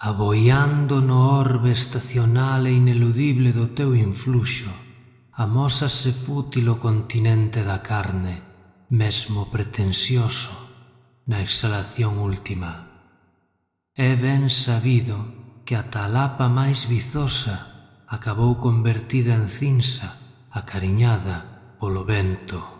aboiando no orbe estacional e ineludible do teu influxo, amosase fútil o continente da carne, mesmo pretensioso, na exhalación última. É ben sabido que a talapa máis vizosa acabou convertida en cinza, acariñada polo vento.